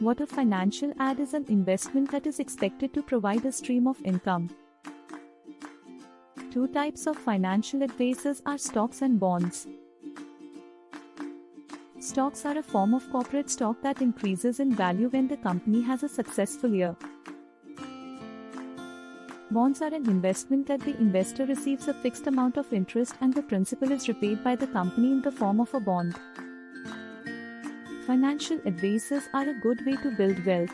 What a financial ad is an investment that is expected to provide a stream of income. Two types of financial advisors are stocks and bonds. Stocks are a form of corporate stock that increases in value when the company has a successful year. Bonds are an investment that the investor receives a fixed amount of interest and the principal is repaid by the company in the form of a bond. Financial advisors are a good way to build wealth.